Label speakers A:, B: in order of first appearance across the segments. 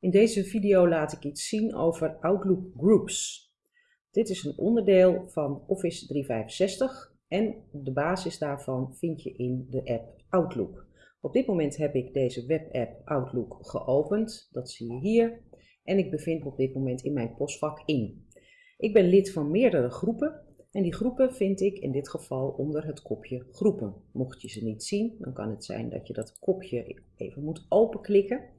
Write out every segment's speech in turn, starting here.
A: In deze video laat ik iets zien over Outlook Groups. Dit is een onderdeel van Office 365 en de basis daarvan vind je in de app Outlook. Op dit moment heb ik deze webapp Outlook geopend, dat zie je hier. En ik bevind me op dit moment in mijn postvak in. Ik ben lid van meerdere groepen en die groepen vind ik in dit geval onder het kopje groepen. Mocht je ze niet zien, dan kan het zijn dat je dat kopje even moet openklikken.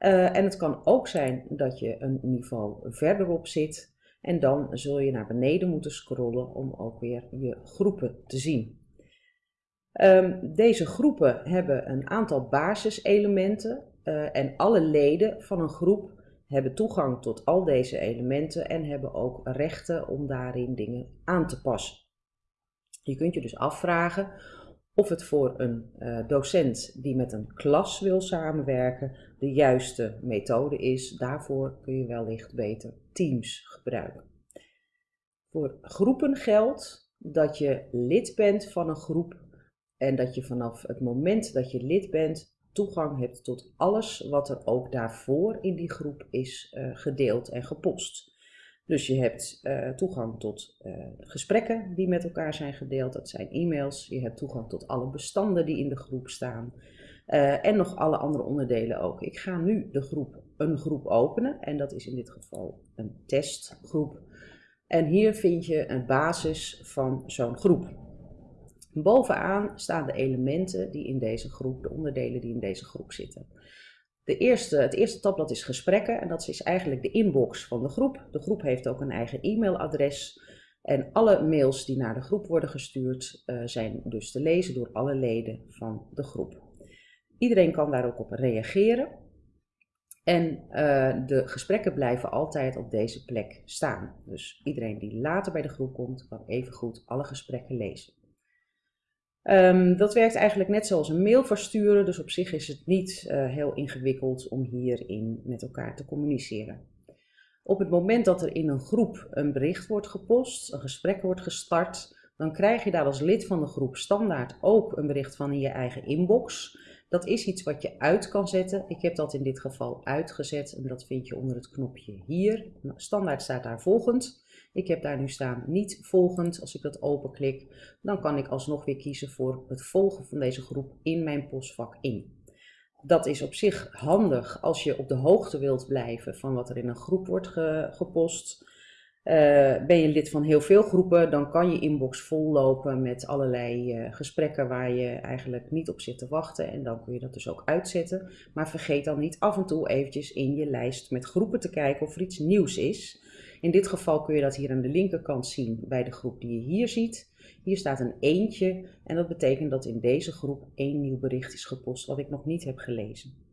A: Uh, en het kan ook zijn dat je een niveau verderop zit en dan zul je naar beneden moeten scrollen om ook weer je groepen te zien. Um, deze groepen hebben een aantal basiselementen uh, en alle leden van een groep hebben toegang tot al deze elementen en hebben ook rechten om daarin dingen aan te passen. Je kunt je dus afvragen of het voor een uh, docent die met een klas wil samenwerken de juiste methode is. Daarvoor kun je wellicht beter Teams gebruiken. Voor groepen geldt dat je lid bent van een groep en dat je vanaf het moment dat je lid bent toegang hebt tot alles wat er ook daarvoor in die groep is uh, gedeeld en gepost. Dus je hebt uh, toegang tot uh, gesprekken die met elkaar zijn gedeeld, dat zijn e-mails. Je hebt toegang tot alle bestanden die in de groep staan. Uh, en nog alle andere onderdelen ook. Ik ga nu de groep, een groep openen en dat is in dit geval een testgroep. En hier vind je een basis van zo'n groep. Bovenaan staan de elementen die in deze groep, de onderdelen die in deze groep zitten. De eerste, het eerste tabblad is gesprekken en dat is eigenlijk de inbox van de groep. De groep heeft ook een eigen e-mailadres en alle mails die naar de groep worden gestuurd uh, zijn dus te lezen door alle leden van de groep. Iedereen kan daar ook op reageren en uh, de gesprekken blijven altijd op deze plek staan. Dus iedereen die later bij de groep komt kan evengoed alle gesprekken lezen. Um, dat werkt eigenlijk net zoals een mail versturen, dus op zich is het niet uh, heel ingewikkeld om hierin met elkaar te communiceren. Op het moment dat er in een groep een bericht wordt gepost, een gesprek wordt gestart, dan krijg je daar als lid van de groep standaard ook een bericht van in je eigen inbox. Dat is iets wat je uit kan zetten. Ik heb dat in dit geval uitgezet en dat vind je onder het knopje hier. Standaard staat daar volgend. Ik heb daar nu staan niet volgend. Als ik dat openklik, dan kan ik alsnog weer kiezen voor het volgen van deze groep in mijn postvak in. Dat is op zich handig als je op de hoogte wilt blijven van wat er in een groep wordt ge gepost. Uh, ben je lid van heel veel groepen, dan kan je inbox vollopen met allerlei uh, gesprekken waar je eigenlijk niet op zit te wachten. En dan kun je dat dus ook uitzetten. Maar vergeet dan niet af en toe eventjes in je lijst met groepen te kijken of er iets nieuws is. In dit geval kun je dat hier aan de linkerkant zien bij de groep die je hier ziet. Hier staat een eentje en dat betekent dat in deze groep één nieuw bericht is gepost wat ik nog niet heb gelezen.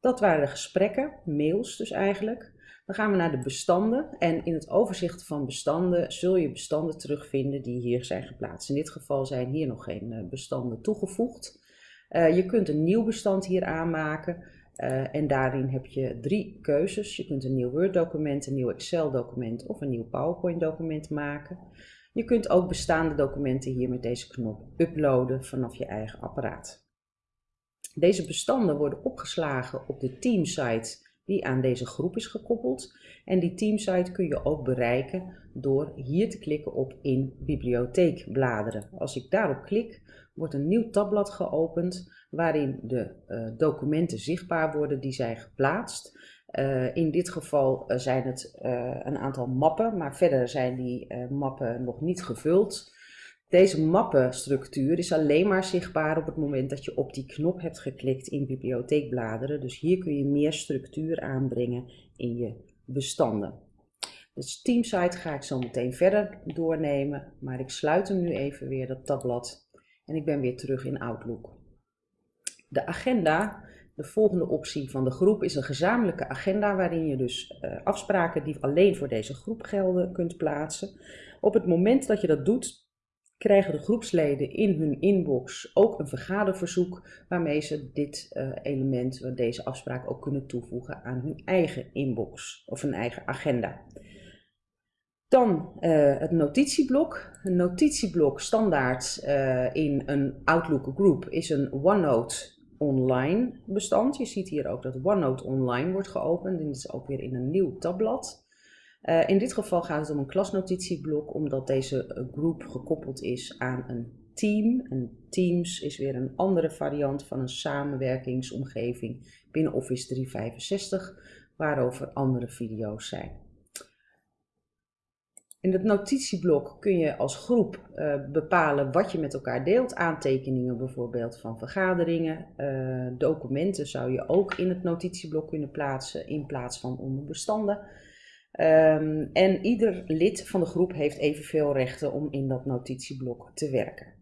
A: Dat waren de gesprekken, mails dus eigenlijk. Dan gaan we naar de bestanden en in het overzicht van bestanden zul je bestanden terugvinden die hier zijn geplaatst. In dit geval zijn hier nog geen eh, bestanden toegevoegd. Uh, je kunt een nieuw bestand hier aanmaken uh, en daarin heb je drie keuzes. Je kunt een nieuw Word document, een nieuw Excel document of een nieuw PowerPoint document maken. Je kunt ook bestaande documenten hier met deze knop uploaden vanaf je eigen apparaat. Deze bestanden worden opgeslagen op de teamsite die aan deze groep is gekoppeld. En die teamsite kun je ook bereiken door hier te klikken op in bibliotheek bladeren. Als ik daarop klik, wordt een nieuw tabblad geopend waarin de uh, documenten zichtbaar worden die zijn geplaatst. Uh, in dit geval uh, zijn het een aantal mappen, maar verder zijn die mappen nog niet gevuld. Deze mappenstructuur is alleen maar zichtbaar op het moment dat je op die knop hebt geklikt in bibliotheek bladeren. Dus hier kun je meer structuur aanbrengen in je bestanden. Dus Teamsite ga ik zo meteen verder doornemen, maar ik sluit hem nu even weer, dat tabblad, en ik ben weer terug in Outlook. De agenda, de volgende optie van de groep, is een gezamenlijke agenda waarin je dus uh, afspraken die alleen voor deze groep gelden kunt plaatsen. Op het moment dat je dat doet, krijgen de groepsleden in hun inbox ook een vergaderverzoek waarmee ze dit uh, element, deze afspraak ook kunnen toevoegen aan hun eigen inbox of hun eigen agenda. Dan uh, het notitieblok. Een notitieblok standaard uh, in een Outlook groep is een OneNote online bestand. Je ziet hier ook dat OneNote online wordt geopend. En dit is ook weer in een nieuw tabblad. Uh, in dit geval gaat het om een klasnotitieblok, omdat deze groep gekoppeld is aan een team. En Teams is weer een andere variant van een samenwerkingsomgeving binnen Office 365, waarover andere video's zijn. In het notitieblok kun je als groep uh, bepalen wat je met elkaar deelt. Aantekeningen bijvoorbeeld van vergaderingen. Uh, documenten zou je ook in het notitieblok kunnen plaatsen in plaats van onder bestanden. Um, en ieder lid van de groep heeft evenveel rechten om in dat notitieblok te werken.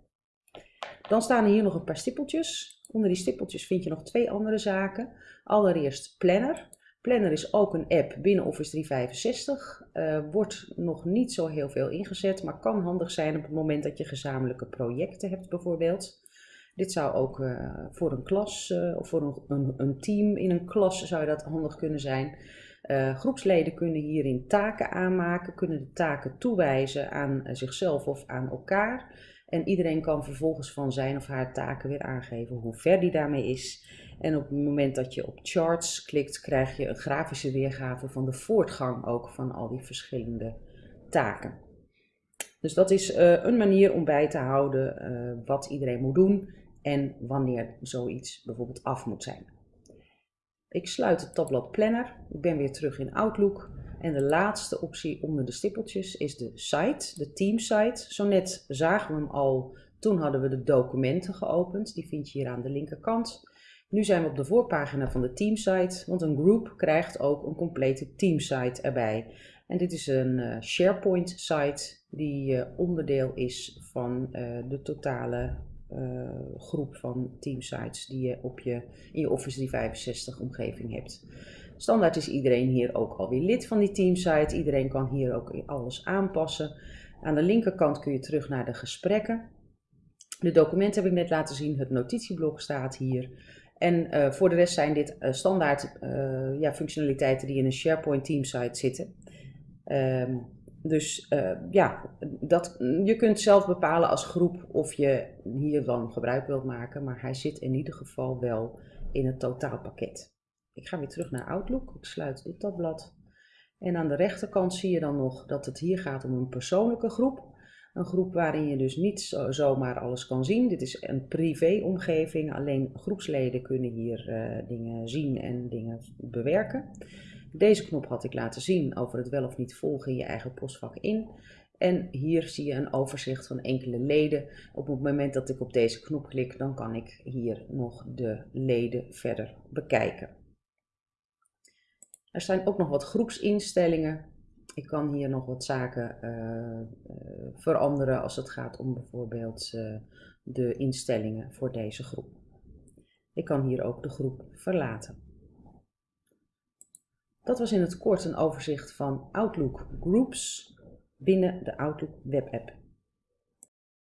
A: Dan staan hier nog een paar stippeltjes. Onder die stippeltjes vind je nog twee andere zaken. Allereerst Planner. Planner is ook een app binnen Office 365. Uh, eh, wordt nog niet zo heel veel ingezet, maar kan handig zijn op het moment dat je gezamenlijke projecten hebt bijvoorbeeld. Dit zou ook uh, voor een klas uh, of voor een, een, een, team in een klas zou dat handig kunnen zijn. groepsleden kunnen hierin taken aanmaken, kunnen de taken toewijzen aan zichzelf of aan elkaar. En iedereen kan vervolgens van zijn of haar taken weer aangeven hoe ver die daarmee is. En op het moment dat je op charts klikt, krijg je een grafische weergave van de voortgang ook van al die verschillende taken. Dus dat is uh, een manier om bij te houden uh, wat iedereen moet doen en wanneer zoiets bijvoorbeeld af moet zijn. Ik sluit het tabblad Planner. Ik ben weer terug in Outlook. En de laatste optie onder de stippeltjes is de site, de team site. Zo net zagen we hem al, toen hadden we de documenten geopend. Die vind je hier aan de linkerkant. Nu zijn we op de voorpagina van de teamsite, want een group krijgt ook een complete teamsite erbij. En dit is een uh, SharePoint site die uh, onderdeel is van uh, de totale groep van teamsites die je, op je in je Office 365 omgeving hebt. Standaard is iedereen hier ook alweer lid van die teamsite. Iedereen kan hier ook alles aanpassen. Aan de linkerkant kun je terug naar de gesprekken. De documenten heb ik net laten zien. Het notitieblok staat hier. En uh, voor de rest zijn dit uh, standaard uh, ja, functionaliteiten die in een SharePoint teamsite zitten. Um, dus ja, dat, je kunt zelf bepalen als groep of je hier dan gebruik wilt maken. Maar hij zit in ieder geval wel in het totaalpakket. Ik ga weer terug naar Outlook. Ik sluit dit tabblad. En aan de rechterkant zie je dan nog dat het hier gaat om een persoonlijke groep. Een groep waarin je dus niet zo, zomaar alles kan zien. Dit is een privé-omgeving. Alleen groepsleden kunnen hier uh, dingen zien en dingen bewerken. Deze knop had ik laten zien over het wel of niet volgen je eigen postvak in. En hier zie je een overzicht van enkele leden. Op het moment dat ik op deze knop klik, dan kan ik hier nog de leden verder bekijken. Er zijn ook nog wat groepsinstellingen. Ik kan hier nog wat zaken uh, uh, veranderen als het gaat om bijvoorbeeld uh, de instellingen voor deze groep. Ik kan hier ook de groep verlaten. Dat was in het kort een overzicht van Outlook Groups binnen de Outlook Web App.